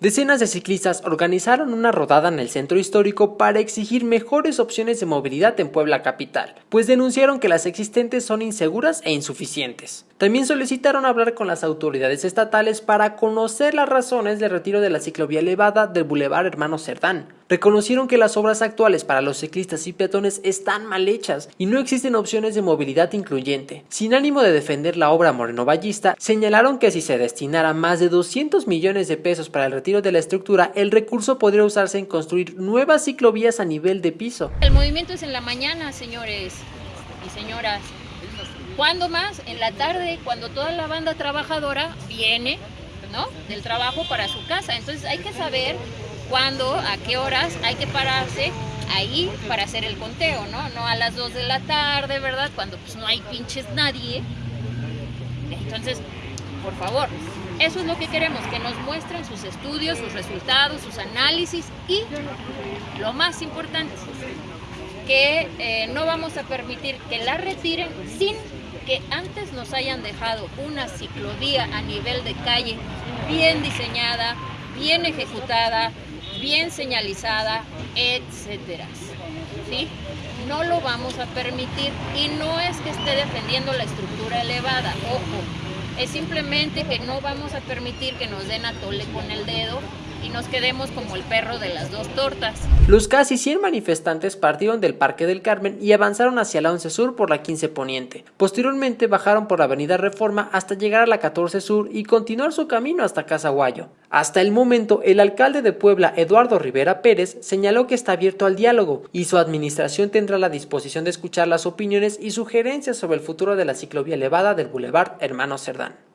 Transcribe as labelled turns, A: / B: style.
A: Decenas de ciclistas organizaron una rodada en el centro histórico para exigir mejores opciones de movilidad en Puebla capital, pues denunciaron que las existentes son inseguras e insuficientes. También solicitaron hablar con las autoridades estatales para conocer las razones del retiro de la ciclovía elevada del Boulevard Hermano Cerdán. Reconocieron que las obras actuales para los ciclistas y peatones están mal hechas y no existen opciones de movilidad incluyente. Sin ánimo de defender la obra Moreno Ballista, señalaron que si se destinara más de 200 millones de pesos para el retiro de la estructura, el recurso podría usarse en construir nuevas ciclovías a nivel de piso.
B: El movimiento es en la mañana, señores y señoras. ¿Cuándo más? En la tarde, cuando toda la banda trabajadora viene ¿no? del trabajo para su casa. Entonces hay que saber cuándo, a qué horas hay que pararse ahí para hacer el conteo, ¿no? No a las 2 de la tarde, ¿verdad? Cuando pues no hay pinches nadie. Entonces, por favor, eso es lo que queremos, que nos muestren sus estudios, sus resultados, sus análisis y, lo más importante, que eh, no vamos a permitir que la retiren sin que antes nos hayan dejado una ciclovía a nivel de calle bien diseñada, bien ejecutada, bien señalizada, etcétera. ¿Sí? No lo vamos a permitir y no es que esté defendiendo la estructura elevada, ojo, es simplemente que no vamos a permitir que nos den a tole con el dedo y nos quedemos como el perro de las dos tortas.
A: Los casi 100 manifestantes partieron del Parque del Carmen y avanzaron hacia la 11 Sur por la 15 Poniente. Posteriormente bajaron por la Avenida Reforma hasta llegar a la 14 Sur y continuar su camino hasta Casaguayo. Hasta el momento, el alcalde de Puebla, Eduardo Rivera Pérez, señaló que está abierto al diálogo y su administración tendrá la disposición de escuchar las opiniones y sugerencias sobre el futuro de la ciclovía elevada del Boulevard Hermano Cerdán.